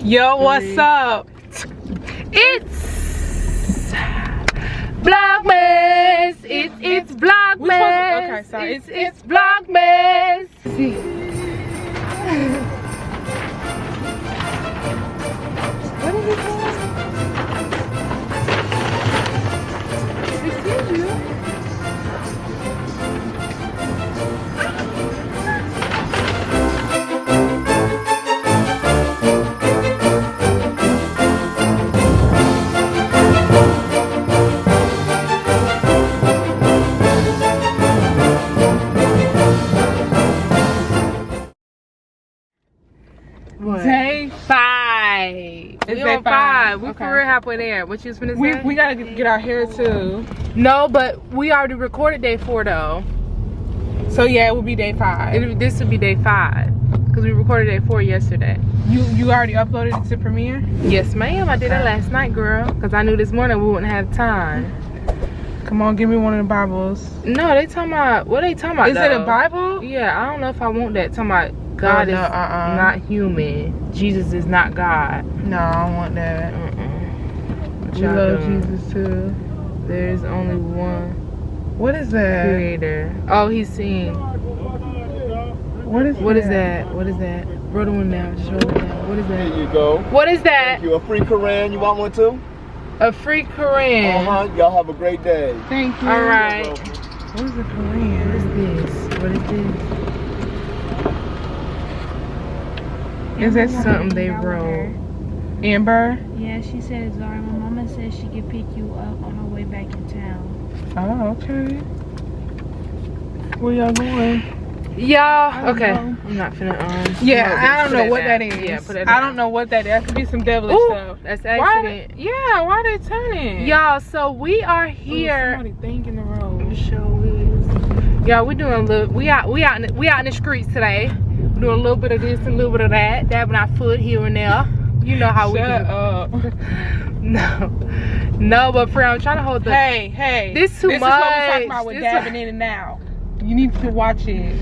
Yo, what's up? It's Vlogmas. It's it's Vlogmas. We supposed to- okay, sorry. It's it's Vlogmas. What is it on five. five. We Okay. for real halfway there. What you was finna say? We, we gotta get, our hair too. no, but we already recorded day four though. So yeah, it will be day five. It, this would be day five because we recorded day four yesterday. you you already uploaded it to Premiere? Yes, ma'am. I did it last night, girl, because I knew this morning we wouldn't have time. Come on, give me one of the Bibles. No, they talking about what they talking about? Is it a? Bible? Yeah, I don't know if I want that. Talking about God Oh, no, is uh-uh. not human. Jesus is not God. No, I don't want that. Mm-mm. We y'all love doing? Jesus too. There is only one What is that? Creator. Oh, he's singing. What is What is that? What is that? Roll the one down. Just roll it down. What is Here that? you go. What is that? You a free Koran? You want one too? A free Korean. Uh huh. Y'all have a great day. Thank you. All right. What is the What Korean? is this? What is this? Is that Something they wrote. Amber? Yeah, she said, Zara, my mama said she could pick you up on her way back in town. Oh, okay. Where y'all going? Y'all, okay. know. I'm not finna um. Yeah, promote I don't know Put what that down. is. Yeah, put that I don't know what that is. That could be some devilish Ooh, stuff. that's Why? accident. Yeah, why they turning? Y'all, so we are Ooh, here. somebody think in the road. Show is. Y'all, we doing a little. We out. We out. We out in the streets today. We doing a little bit of this and a little bit of that. Dabbing our foot here and there. You know how we Shut do. up. No, no, but for I'm trying to hold the. hey, hey. This too This is what we're talking about with This dabbing in and now. You need to watch it.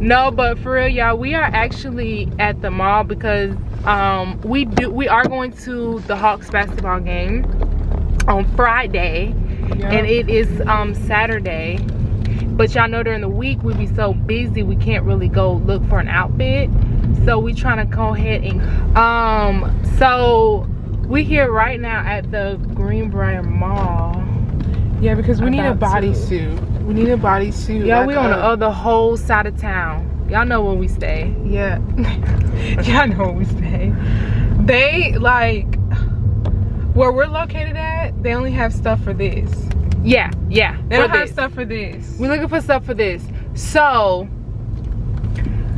No, but for real, y'all, we are actually at the mall because um we do we are going to the Hawks basketball game on Friday Yeah. and it is um Saturday. But y'all know during the week we be so busy we can't really go look for an outfit. So we trying to go ahead and um so we here right now at the Greenbrier Mall. yeah, because we need a bodysuit. We need a bodysuit. Y'all, like we on the other whole side of town. Y'all know where we stay. Yeah. Y'all know where we stay. They like where we're located at, they only have stuff for this. Yeah, yeah. They don't have this. stuff for this. We're looking for stuff for this. So,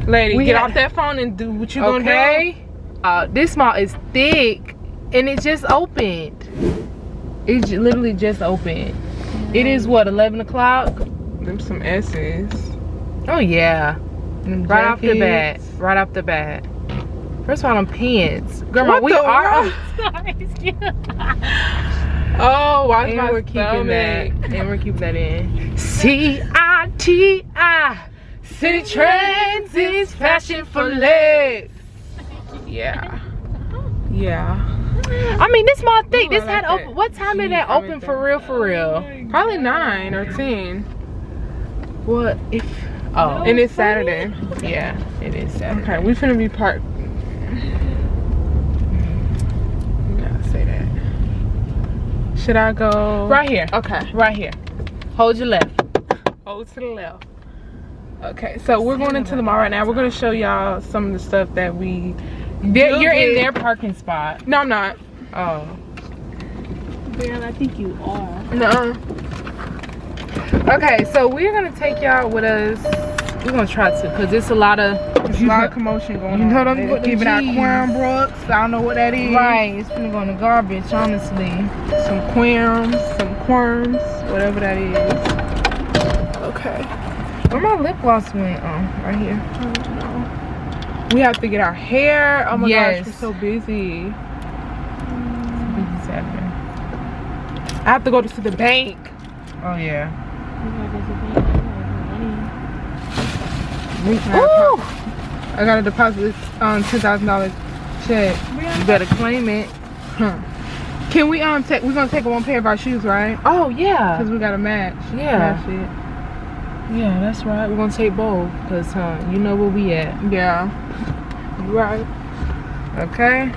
Lady, We get off that phone and do what you gonna okay. Uh, this mall is thick and it just opened. It literally just opened. It is what, 11 o'clock? Them some S's. Oh, yeah. Them Right off the bat. Right off the bat. First of all, them pants. Grandma, What we are. Oh, watch And my we're keeping that. stomach. And we're keeping that in. C I T I. Citi Trends is fashion for less. Yeah. Yeah. I mean, this mall thick. Ooh, This had open. What time did that open for real? For real? Probably nine or ten. What if? Oh, And it's Saturday. yeah, it is Saturday. Okay, we finna be parked. You gotta say that. Should I go Right here. Okay. Right here. Hold your left. Hold to the left. Okay, so we're going into the mall right now. We're gonna show y'all some of the stuff that we. They're- you're in their parking spot. No, I'm not. Oh. Girl, I think you are. No. Okay, so we're gonna take y'all with us. We're gonna try to, cause it's a lot of. There's a lot of commotion going You on. know them They're giving out. Quam Brooks. I don't know what that is. Right, it's gonna go in the garbage, honestly. Some Quams, some Quirms, whatever that is. Okay. Where my lip gloss went? Oh, right here. I don't know. We have to get our hair. Oh my Yes. gosh, we're so busy. I have to go to the bank. Oh yeah. Ooh! I gotta deposit this um ten thousand dollars. check. You better claim it. Huh. Can we um take? We're gonna take one pair of our shoes, right? Oh yeah. Cause we got a match. Yeah. Match Yeah, that's right. We're gonna take both. Cause huh, you know where we at. Yeah. You right. Okay?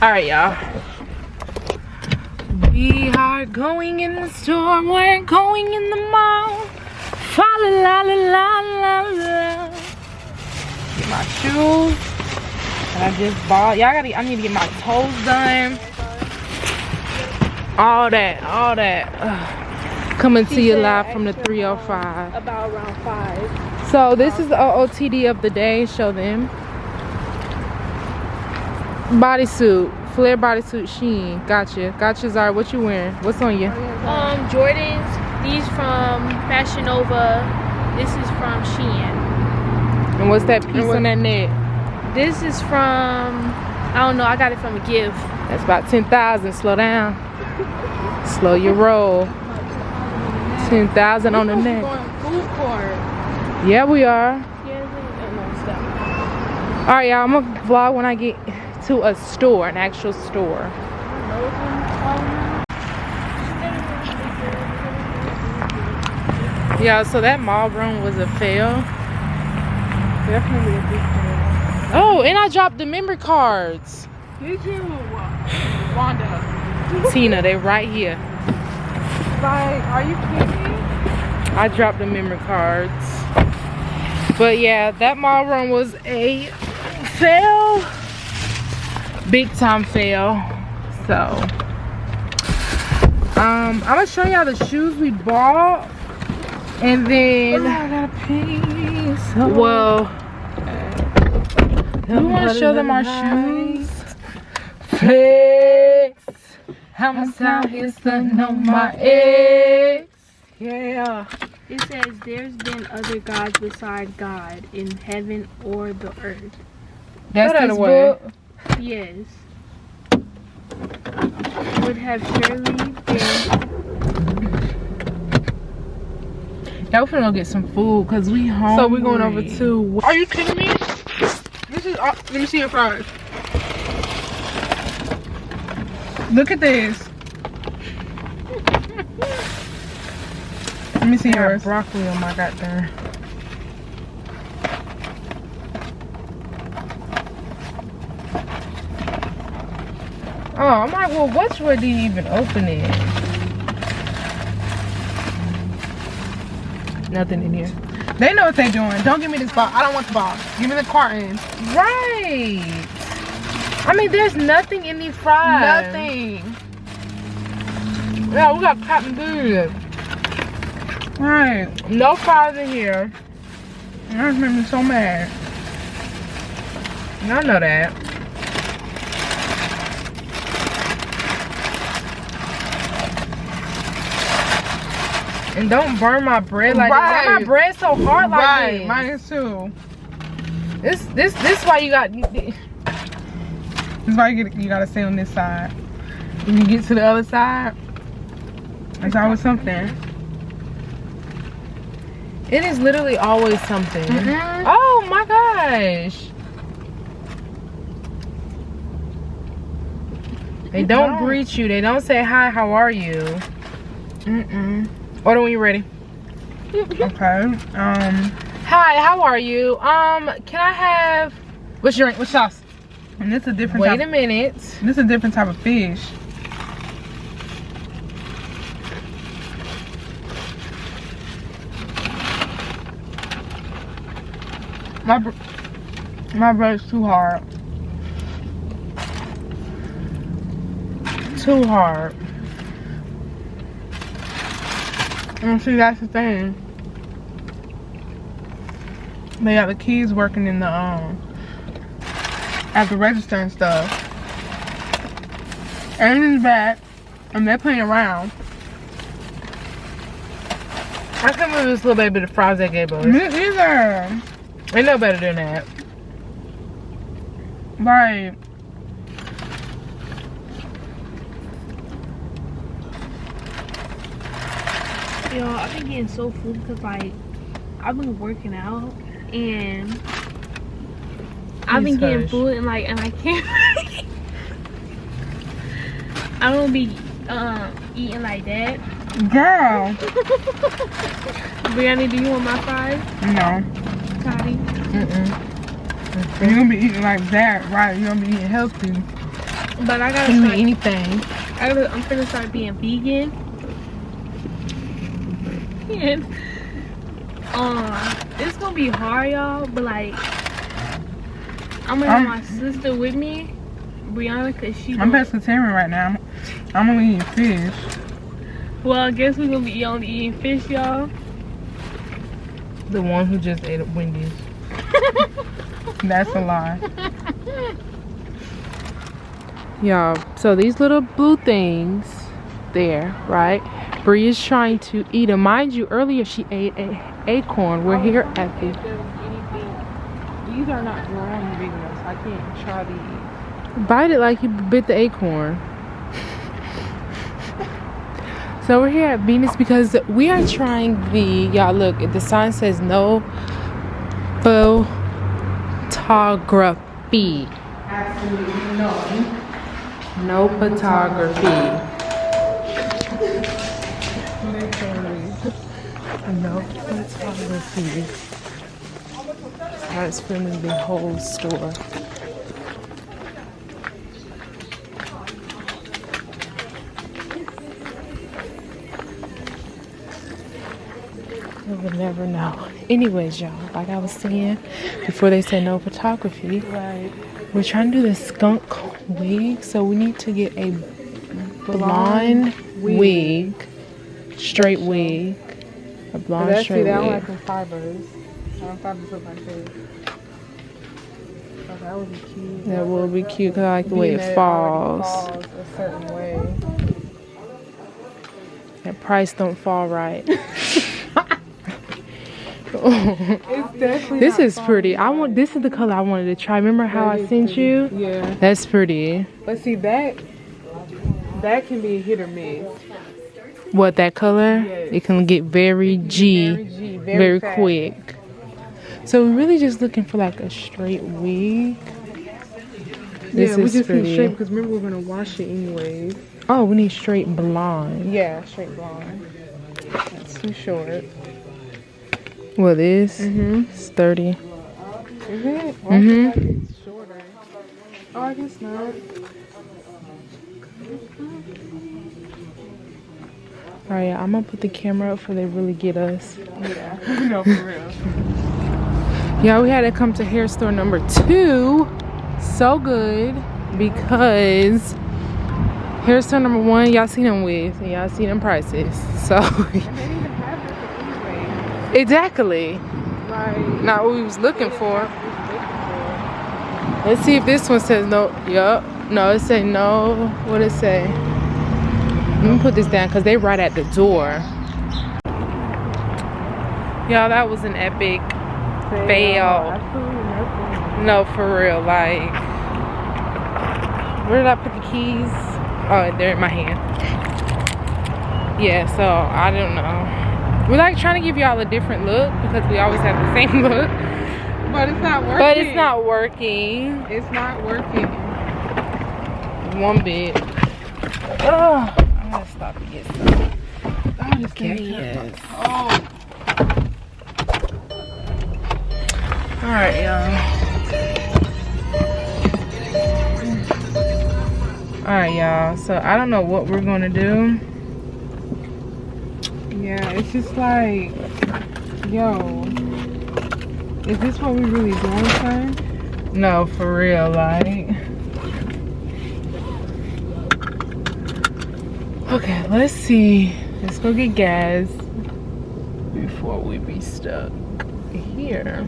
Alright, y'all. We are going in the store. We're going in the mall. Fa la la la la la la. Get my shoes. And I just bought. Y'all gotta. I need to get my toes done. All that. All that. Ugh. Coming to you live from the 305. About oh around five. So this is the OOTD of the day. Show them. Bodysuit, flare bodysuit, Shein. Gotcha. Gotcha, Zara. What you wearing? What's on you? Um, Jordans. These from Fashion Nova. This is from Shein. And what's that piece what- on that neck? This is from I don't know. I got it from a gift. That's about 10,000. Slow down. Slow your roll. 10,000 on the neck. Yeah, we are. Yeah, no, stop. All right, y'all. I'm gonna vlog when I get to a store, an actual store. Yeah, so that mall run was a fail. Definitely a big fail. Oh, and I dropped the memory cards. Did you? Wanda. Tina, they're right here. Like, are you kidding? me? I dropped the memory cards. But yeah, that mall run was a fail. Big time fail. So um I'm gonna show y'all the shoes we bought. And then I gotta pee. So well we wanna show them our shoes. Flex. how much time is stunning on my ex. Yeah. It says there's been other gods beside God in heaven or the earth. That's Throw that this book. Yes. Would have surely been Yeah, we're finna go get some food because we hungry. So we're going over to. Are you kidding me? This is. Uh, let me see your fries. Look at this. let me see yours. broccoli on my goddamn. Oh, I'm like, well, which way do you even open it? Nothing in here. They know what they're doing. Don't give me this box. I don't want the box. Give me the carton. Right. I mean, there's nothing in these fries. Nothing. Yeah, we got cotton good. Right. No fries in here. That made me so mad. I know that. And don't burn my bread like that. Why my bread so hard like right. this? Mine is too. This this this why you got This is why you, get, you gotta stay on this side. When you get to the other side, it's always something. it is literally always something. Mhm. Oh my gosh. They don't don't. greet you. They don't say hi, how are you? Mm-mm. Order when you're ready. Okay. Um, Hi, how are you? Um, can I have what's your what's sauce? And this is a different wait a minute. This is a different type of fish. My my bread's too hard. Too hard. And see, that's the thing. They got the kids working in the um at the register and stuff. And in the back, and they're playing around. I can't believe this little baby the fries they gave us. Me either. They know better than that. Right. Yo, I've been getting so full because like I've been working out and I've been Please getting hush. full and like and I can't I don't be um eating like that. Girl. Brianna, do you want my fries? No. Toddy? Mm-mm. You're gonna be eating like that, right? You're gonna be eating healthy. But I gotta You start, eat anything. I gotta, I'm finna start being vegan. And um it's gonna be hard y'all, but like I'm gonna have I'm- my sister with me, Brianna, cause she I'm don't- pescatarian right now. I'm only eating fish. Well, I guess we're gonna be only eating fish, y'all. The one who just ate at Wendy's. That's a lie. Y'all, so these little blue things there, right? Bree is trying to eat them. Mind you, earlier she ate a acorn. We're here oh, at the. These are not big enough, I can't try these. Bite it like you bit the acorn. So we're here at Venus because we are trying the y'all look the sign says no photography. Absolutely no. No photography. No photography. Starts filming the whole store. You would never know. Anyways, y'all, like I was saying before they said no photography, Right. we're trying to do the skunk wig, so we need to get a blonde wig, straight wig, a blonde That's that wig. one like some fibers. I don't fibers look like this. Oh, that would be cute. That will be cute because I like the way it that already falls. falls a certain way. That price don't fall right. It's definitely this is pretty. I want. This is the color I wanted to try. Remember how That I sent pretty. you? Yeah. That's pretty. But see that that can be a hit or miss. What that color? Yes. It can get very G, Very G, very, very, quick. So we're really just looking for like a straight wig. This yeah, we just pretty. need straight because remember we're gonna wash it anyways. Oh, we need straight blonde. Yeah, straight blonde. That's too short. Well, this Mm-hmm. is 30. Is it? Why Mhm. mm it's shorter? Oh, I guess not. All right, I'm gonna put the camera up for they really get us. Yeah. no, for real. Yeah, we had to come to hair store number two. So good because hair store number one, y'all seen them with, and y'all seen them prices. So they didn't even have that anyway. exactly, Like, not what we was looking for. Let's see if this one says no. Yup. No, it say no. What it say? Let me put this down because they right at the door. Y'all, that was an epic. Fail. Absolutely. No, for real. Like, where did I put the keys? Oh, they're in my hand. Yeah, so I don't know. We're like trying to give y'all a different look because we always have the same look. But it's not working. But it's not working It's not working. one bit. Oh, I'm gonna stop and get some. Okay, thing. yes. Oh, All right, y'all. All right, y'all. So I don't know what we're gonna do. yeah. It's just like, yo, is this what we really doing, son? No, for real, like. Okay, let's see. Let's go get gas before we be stuck here.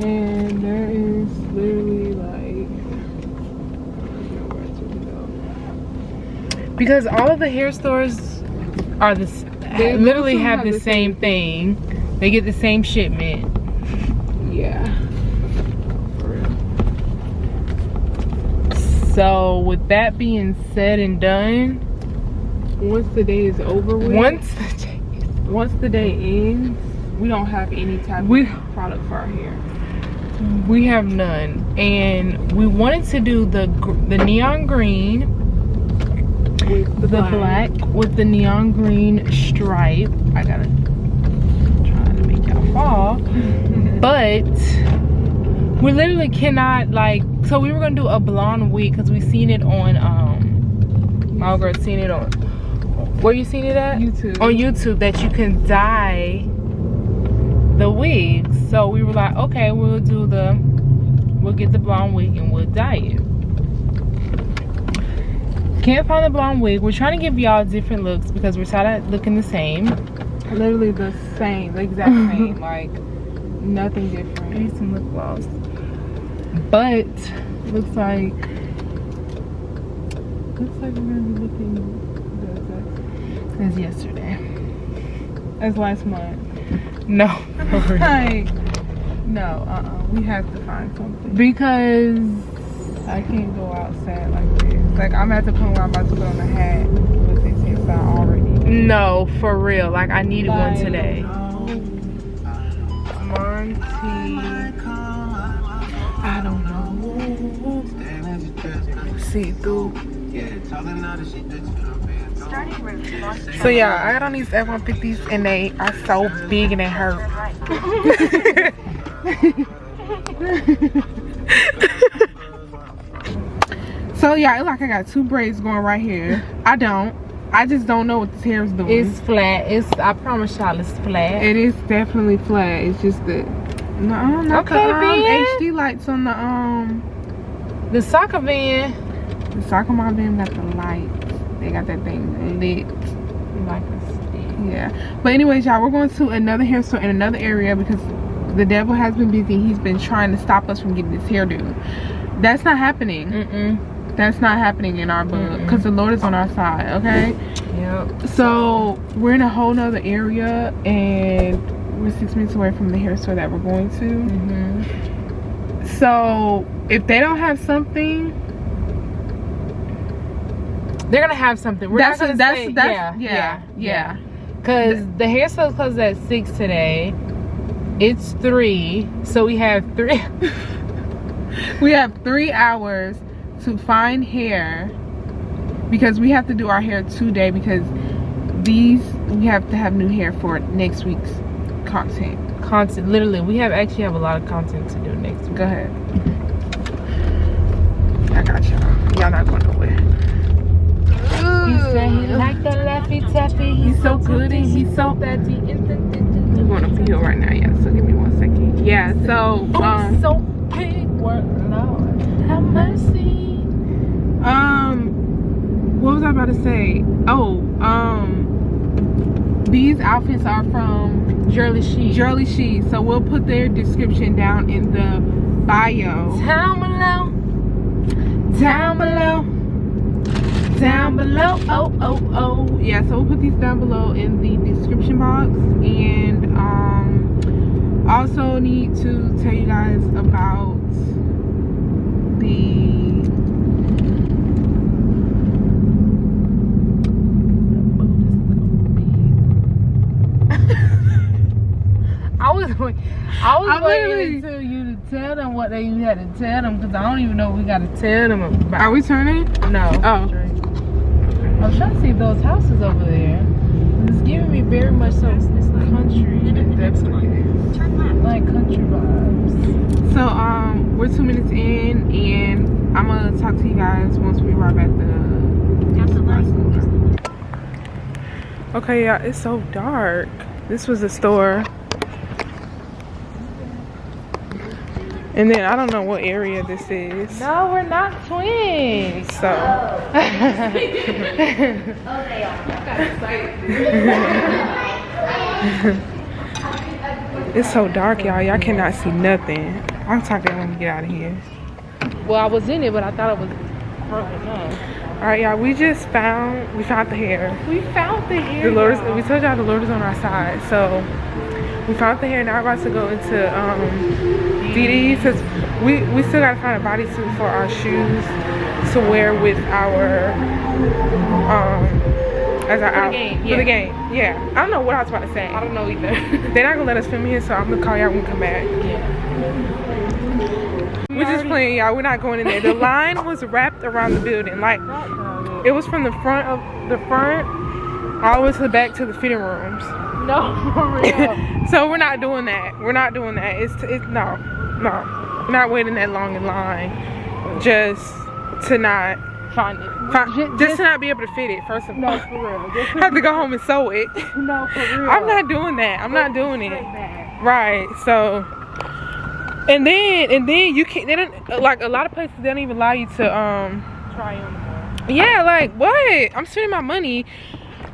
And there is literally like, I don't know where to go. Because all of the hair stores are the they literally have, have the, the same same thing. They get the same shipment. Yeah. For real. So with that being said and done, once the day is over with, Once the day once the day ends, we don't have any type We- of product for our hair. we have none, and we wanted to do the the neon green, With the black with the neon green stripe. I gotta try to make y'all fall, but we literally cannot like. So we were gonna do a blonde wig because we seen it on um. My girl seen it on. Where you seen it at? YouTube. on YouTube that you can dye the wigs. So we were like, okay, we'll do the, we'll get the blonde wig and we'll dye it. Can't find the blonde wig. We're trying to give y'all different looks because we're tired of looking the same. literally the same, the exact same, like nothing different. Maybe some lip gloss. But looks like looks like we're gonna be looking good as yesterday. As last month. No. Oh, like, no, uh-uh. We have to find something. because I can't go outside like this. Like, I'm at the point where I'm about to put on a hat with this hairstyle already. no, for real. Like I needed one today. Monty. See through. So yeah, I got on these F-150s and they are so big and they hurt. so yeah, it's like I got two braids going right here. I don't. I just don't know what this hair is doing. It's flat. It's I promise y'all it's flat. It is definitely flat. It's just the no, not Okay, the um. HD lights on the um the soccer van the soccer mom them got the lights. They got that thing lit. like a Yeah. But anyways, y'all, we're going to another hair store in another area because the devil has been busy. He's been trying to stop us from getting this hairdo. That's not happening. Mm-mm. That's not happening in our book because the Lord is on our side. Okay. Yep. So we're in a whole nother area and we're six minutes away from the hair store that we're going to. Mm-hmm. So if they don't have something, They're gonna have something. We're that's not gonna that's say, that's yeah, yeah yeah. Cause the hair sale closes at six today. It's three, so we have three. We have three hours to find hair because we have to do our hair today because these we have to have new hair for next week's content. content. Literally, we have actually have a lot of content to do next week. Go ahead. I got y'all. Y'all not going nowhere. He said he liked the laffy taffy. He's so good and he's so. We're going up right now, yeah. So give me one second. Yeah. So Oh, um so big Lord, have mercy. um what was I about to say? Oh um these outfits are from Jurley Sheet. Jurley She. So we'll put their description down in the bio. Down below. Down below. Down below. Oh, oh, oh. Yeah, so we'll put these down below in the description box. And um also need to tell you guys about the I was, I was I waiting until you to tell them what they you had to tell them because I don't even know what we got to tell them about. Are we turning? No. Oh. I was trying to see those houses over there. It's giving me very much so country, that's like country vibes. So um we're two minutes in and I'm gonna talk to you guys once we arrive at the Okay, yeah, it's so dark. This was the store. And then I don't know what area this is. No, we're not twins. So it's so dark, y'all. Y'all cannot see nothing. I'm talking when we get out of here. Well, I was in it, but I thought it was broken up. All right, y'all. We just found we found the hair. We found the hair. The Lord is, we told y'all the Lord is on our side. So we found the hair. Now we're about to go into um, DD because we we still gotta find a bodysuit for our shoes to wear with our um as our For the outfit. game, For the game, yeah. I don't know what I was about to say. I don't know either. They're not gonna let us film here, so I'm gonna call y'all when we come back. We're just playing, y'all. We're not going in there. The line was wrapped around the building. Like, it was from the front of the front all the way to the back to the fitting rooms. No, for real. So we're not doing that. We're not doing that. It's it's no, no. We're not waiting that long in line just to not Find it. find, Ju- just, to not be able to fit it. First of all, No, for real. Just I have to go home and sew it. no, for real. I'm not doing that. I'm not doing it. Bad. Right. So, and then and then you can't. They don't like a lot of places. They don't even allow you to um. Try on. Yeah, like what? I'm spending my money.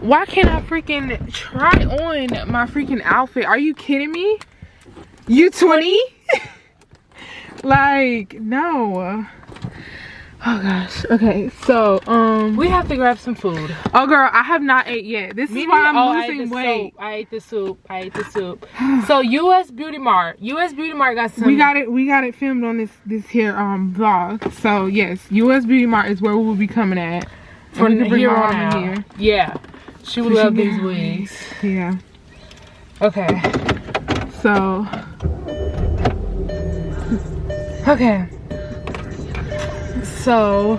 Why can't I freaking try on my freaking outfit? Are you kidding me? You 20? like, no. Oh gosh. Okay, so um We have to grab some food. Oh girl, I have not ate yet. This is why. I'm Oh, losing the weight. Soup. I ate the soup. I ate the soup. so US Beauty Mart. US Beauty Mart got some. We got it we got it filmed on this this here um vlog. So yes, US Beauty Mart is where we will be coming at. from here on here. Yeah, she would love these wigs. Yeah. Okay. So Okay. So.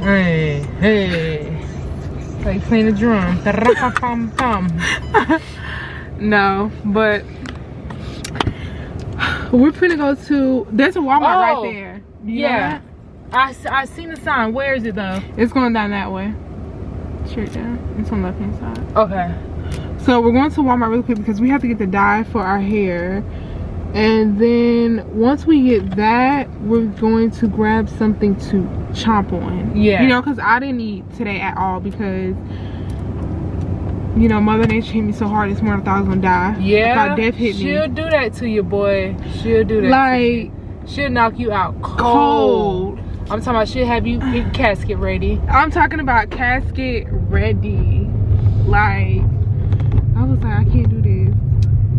Hey, hey. Like playing the drum. No, but we're gonna go to there's a Walmart Oh, right there. You Yeah. I, I seen the sign. Where is it though? It's going down that way. Straight down. It's on the left hand side. Okay. So we're going to Walmart really quick because we have to get the dye for our hair. And then once we get that, we're going to grab something to chomp on. Yeah. You know, because I didn't eat today at all because, you know, Mother Nature hit me so hard this morning I thought I was to die. Yeah. death hit She'll me. do that to you, boy. She'll do that. Like, she'll knock you out cold. cold. I'm talking about she'll have you casket ready. I'm talking about casket ready. Like, I was like, I can't do this.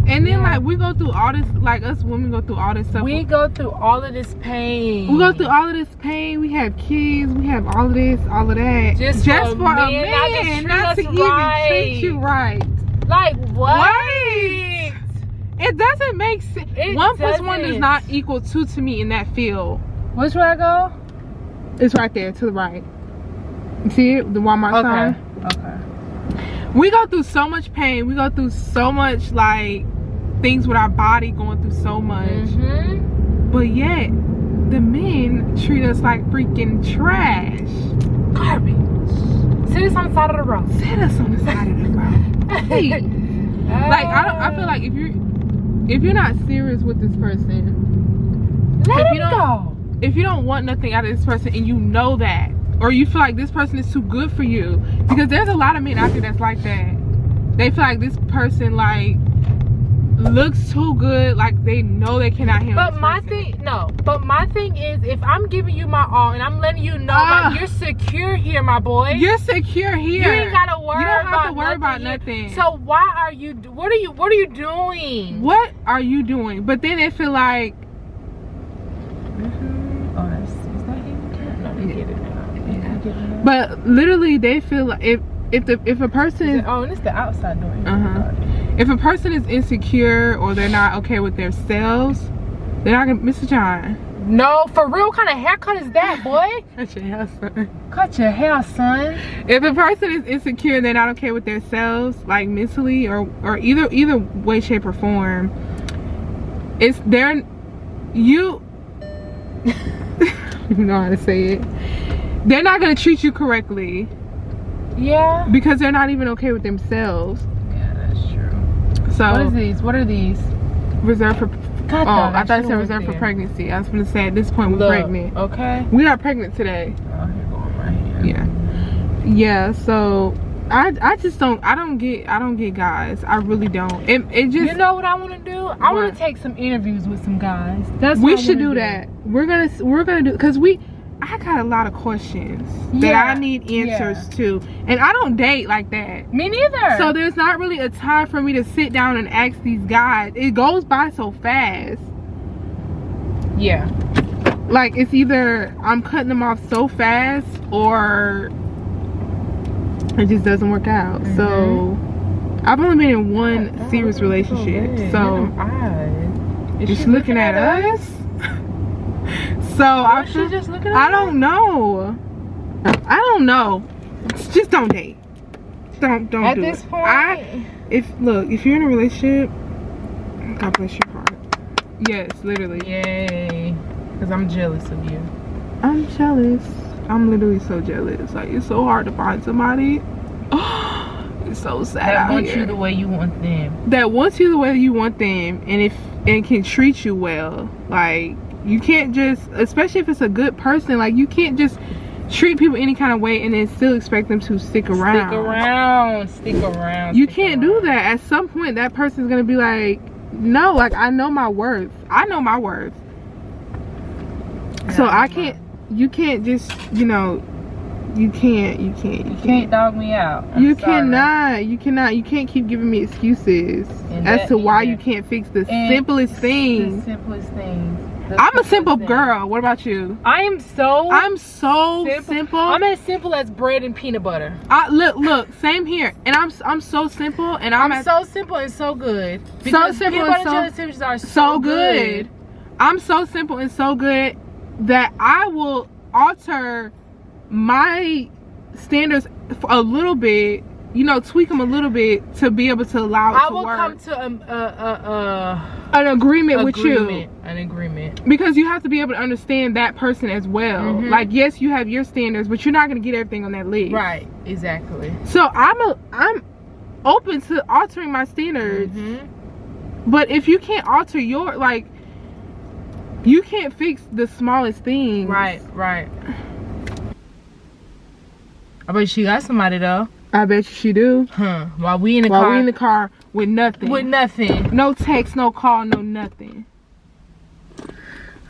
And then, Yeah. like, we go through all this, like, us women go through all this stuff. We go through all of this pain. We go through all of this pain. We have kids. We have all of this, all of that. Just for a man not to treat not us to even treat you right. like what? Right. It doesn't make sense. It One plus one does doesn't. not equal two to me in that field. Which way I go? It's right there to the right. See it? The Walmart sign. Okay. Okay. We go through so much pain. We go through so much like things with our body going through so much. Mm-hmm. But yet the men treat us like freaking trash. Garbage. Sit us on the side of the road. Set us on the side of the road. Please. like I don't I feel like if you're if you're not serious with this person, let if it you don't- go. If you don't want nothing out of this person and you know that, or you feel like this person is too good for you, because there's a lot of men out there that's like that. They feel like this person like looks too good, like they know they cannot handle. But my person. thing, no. But my thing is, if I'm giving you my all and I'm letting you know Ah. like you're secure here, my boy. you're secure here. You ain't gotta worry You don't have about to worry about nothing. nothing. So why are you? What are you? What are you doing? what are you doing? But then they feel like But literally, they feel like if if the if a person Is Oh, and it's the outside door. Uh-huh. if a person is insecure or they're not okay with themselves, they're not gonna Mr. John. No, for real. What kind of haircut is that, boy? Cut your hair, son. Cut your hair, son. If a person is insecure and they're not okay with themselves, like mentally or or either either way, shape, or form, it's they're you. you know how to say it. They're not gonna treat you correctly Yeah. because they're not even okay with themselves. Yeah, that's true. So What is these? What are these? reserved for. God, Oh, dog, I thought it said reserved for pregnancy. I was gonna say at this point we're Look, pregnant. Okay. We are pregnant today. Oh, here going right here. Yeah. Yeah. So I I just don't I don't get I don't get guys. I really don't. It it just You know what I want to do? I want to take some interviews with some guys. That's we should wanna do that. We're gonna we're gonna do because we I got a lot of questions that I need answers to, and I don't date like that. Me neither. So there's not really a time for me to sit down and ask these guys. It goes by so fast. yeah. Like it's either I'm cutting them off so fast or it just doesn't work out. So Mm-hmm. I've only been in one serious relationship. So Is she's looking at us. So I she just looking at I don't know. I don't know. Just don't date. Don't don't At do this it. point, I if look if you're in a relationship, God bless your heart. Yes, literally. yay, because I'm jealous of you. I'm jealous. I'm literally so jealous. Like it's so hard to find somebody. it's so sad That wants you the way you want them. that wants you the way you want them, and if and can treat you well. Like you can't just, especially if it's a good person, like you can't just treat people any kind of way and then still expect them to stick around. Stick around, stick around. You stick can't do that. At some point, that person's gonna be like, no, like I know my worth. I know my worth. So I can't. You can't just, you know, you can't. You can't. You You can't. can't dog me out. I'm you sorry. cannot. You cannot. You can't keep giving me excuses And as to why you can't fix the simplest The things. simplest things. I'm a simple things. girl. What about you? I am so I'm so simple. simple. I'm as simple as bread and peanut butter. I, look, look, same here. And I'm I'm so simple, and I'm, I'm so simple and so good. Because simple peanut and butter so- jelly sandwiches are so, so good. I'm so simple and so good that I will alter my standards for a little bit, you know, tweak them a little bit to be able to allow it I to will work. come to um, uh, uh, uh, an agreement, with you an agreement. because you have to be able to understand that person as well. Mhm. Like, yes, you have your standards, but you're not gonna get everything on that list. Right, exactly. So I'm a I'm open to altering my standards. Mhm. But if you can't alter your like you can't fix the smallest thing. Right, right. I bet she got somebody though. I bet you she do. Huh. While we in the While car. While we in the car with nothing. With nothing. No text, no call, no nothing.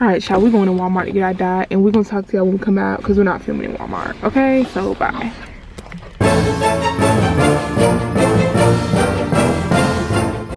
Alright, y'all, we're going to Walmart to get our dye, and we're going to talk to y'all when we come out because we're not filming in Walmart. Okay? So, bye.